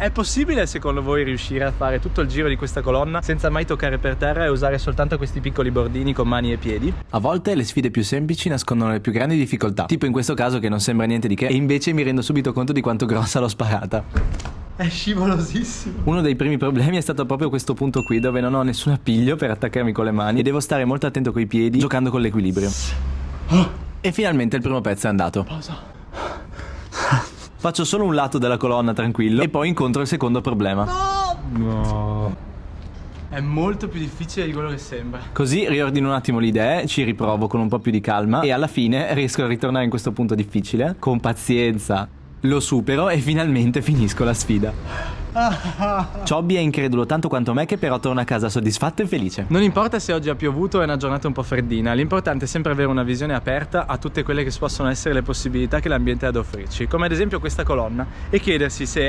È possibile secondo voi riuscire a fare tutto il giro di questa colonna senza mai toccare per terra e usare soltanto questi piccoli bordini con mani e piedi? A volte le sfide più semplici nascondono le più grandi difficoltà, tipo in questo caso che non sembra niente di che e invece mi rendo subito conto di quanto grossa l'ho sparata. È scivolosissimo. Uno dei primi problemi è stato proprio questo punto qui dove non ho nessun appiglio per attaccarmi con le mani e devo stare molto attento coi piedi giocando con l'equilibrio. E finalmente il primo pezzo è andato. Pausa. Faccio solo un lato della colonna tranquillo e poi incontro il secondo problema. No. È molto più difficile di quello che sembra. Così riordino un attimo le idee, ci riprovo con un po' più di calma e alla fine riesco a ritornare in questo punto difficile. Con pazienza lo supero e finalmente finisco la sfida. Chobby è incredulo tanto quanto me che però torna a casa soddisfatto e felice. Non importa se oggi ha piovuto o è una giornata un po' freddina, l'importante è sempre avere una visione aperta a tutte quelle che possono essere le possibilità che l'ambiente ha ad offrirci, come ad esempio questa colonna, e chiedersi se